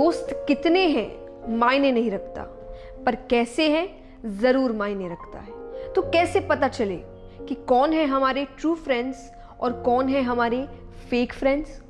दोस्त कितने हैं, मायने नहीं रखता। पर कैसे हैं, ज़रूर मायने रखता है। तो कैसे पता चले कि कौन है हमारे ट्रू फ्रेंड्स और कौन है हमारे फेक फ्रेंड्स